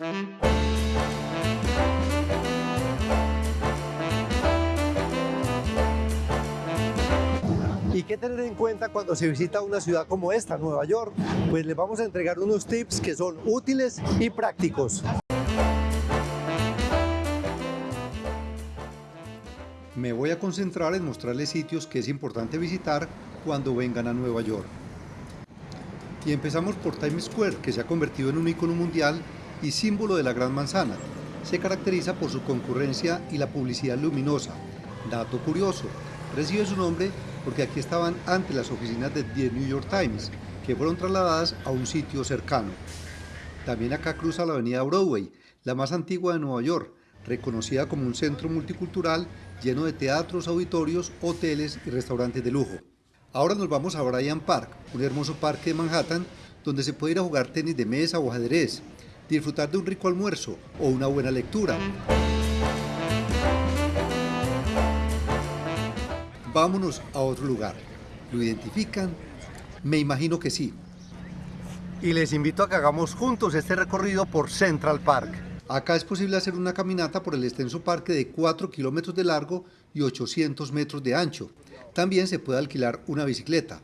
¿Y qué tener en cuenta cuando se visita una ciudad como esta, Nueva York? Pues les vamos a entregar unos tips que son útiles y prácticos. Me voy a concentrar en mostrarles sitios que es importante visitar cuando vengan a Nueva York. Y empezamos por Times Square, que se ha convertido en un icono mundial y símbolo de la Gran Manzana. Se caracteriza por su concurrencia y la publicidad luminosa. Dato curioso, recibe su nombre porque aquí estaban antes las oficinas de The New York Times, que fueron trasladadas a un sitio cercano. También acá cruza la avenida Broadway, la más antigua de Nueva York, reconocida como un centro multicultural lleno de teatros, auditorios, hoteles y restaurantes de lujo. Ahora nos vamos a Bryant Park, un hermoso parque de Manhattan donde se puede ir a jugar tenis de mesa o ajedrez, disfrutar de un rico almuerzo o una buena lectura. Vámonos a otro lugar. ¿Lo identifican? Me imagino que sí. Y les invito a que hagamos juntos este recorrido por Central Park. Acá es posible hacer una caminata por el extenso parque de 4 kilómetros de largo y 800 metros de ancho. También se puede alquilar una bicicleta.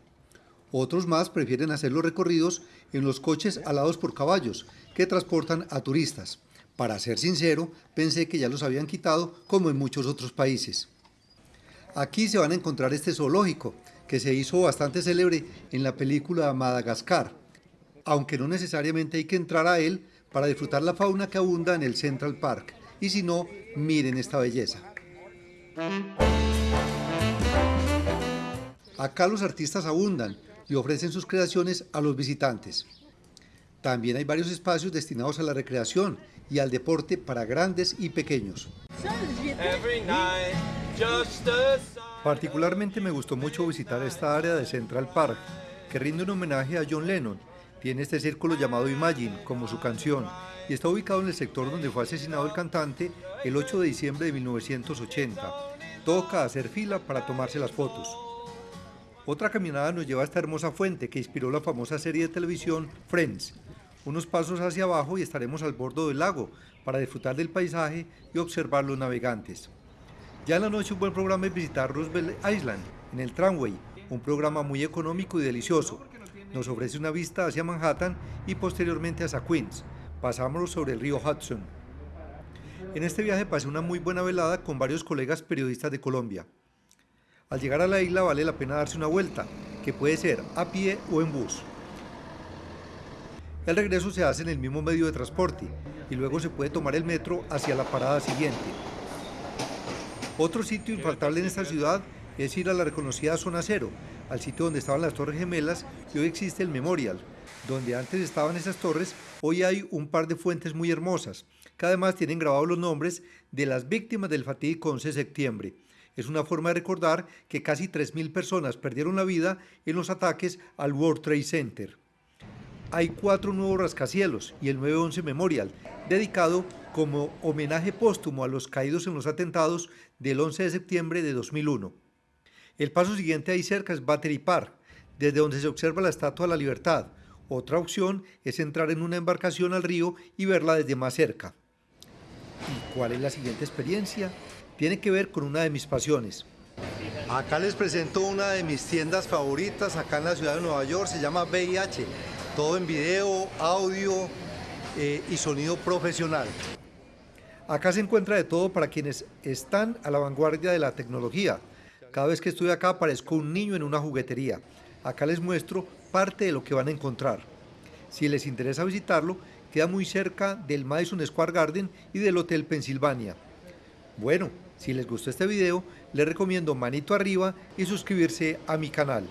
Otros más prefieren hacer los recorridos en los coches alados por caballos que transportan a turistas. Para ser sincero, pensé que ya los habían quitado como en muchos otros países. Aquí se van a encontrar este zoológico, que se hizo bastante célebre en la película Madagascar, aunque no necesariamente hay que entrar a él para disfrutar la fauna que abunda en el Central Park, y si no, miren esta belleza. Acá los artistas abundan y ofrecen sus creaciones a los visitantes. También hay varios espacios destinados a la recreación y al deporte para grandes y pequeños. Particularmente me gustó mucho visitar esta área de Central Park, que rinde un homenaje a John Lennon. Tiene este círculo llamado Imagine, como su canción, y está ubicado en el sector donde fue asesinado el cantante el 8 de diciembre de 1980. Toca hacer fila para tomarse las fotos. Otra caminada nos lleva a esta hermosa fuente que inspiró la famosa serie de televisión Friends. Unos pasos hacia abajo y estaremos al borde del lago para disfrutar del paisaje y observar los navegantes. Ya en la noche un buen programa es visitar Roosevelt Island, en el tramway, un programa muy económico y delicioso. Nos ofrece una vista hacia Manhattan y posteriormente hacia Queens. Pasamos sobre el río Hudson. En este viaje pasé una muy buena velada con varios colegas periodistas de Colombia. Al llegar a la isla vale la pena darse una vuelta, que puede ser a pie o en bus. El regreso se hace en el mismo medio de transporte y luego se puede tomar el metro hacia la parada siguiente. Otro sitio infaltable en esta ciudad es ir a la reconocida Zona Cero, al sitio donde estaban las Torres Gemelas y hoy existe el Memorial. Donde antes estaban esas torres, hoy hay un par de fuentes muy hermosas, que además tienen grabados los nombres de las víctimas del fatídico 11 de septiembre. Es una forma de recordar que casi 3.000 personas perdieron la vida en los ataques al World Trade Center. Hay cuatro nuevos rascacielos y el 911 Memorial, dedicado como homenaje póstumo a los caídos en los atentados del 11 de septiembre de 2001. El paso siguiente ahí cerca es Battery Park, desde donde se observa la Estatua de la Libertad. Otra opción es entrar en una embarcación al río y verla desde más cerca. ¿Y cuál es la siguiente experiencia? Tiene que ver con una de mis pasiones. Acá les presento una de mis tiendas favoritas acá en la ciudad de Nueva York, se llama VIH. Todo en video, audio eh, y sonido profesional. Acá se encuentra de todo para quienes están a la vanguardia de la tecnología. Cada vez que estoy acá parezco un niño en una juguetería. Acá les muestro parte de lo que van a encontrar. Si les interesa visitarlo, queda muy cerca del Madison Square Garden y del Hotel Pennsylvania. Bueno, si les gustó este video, les recomiendo manito arriba y suscribirse a mi canal.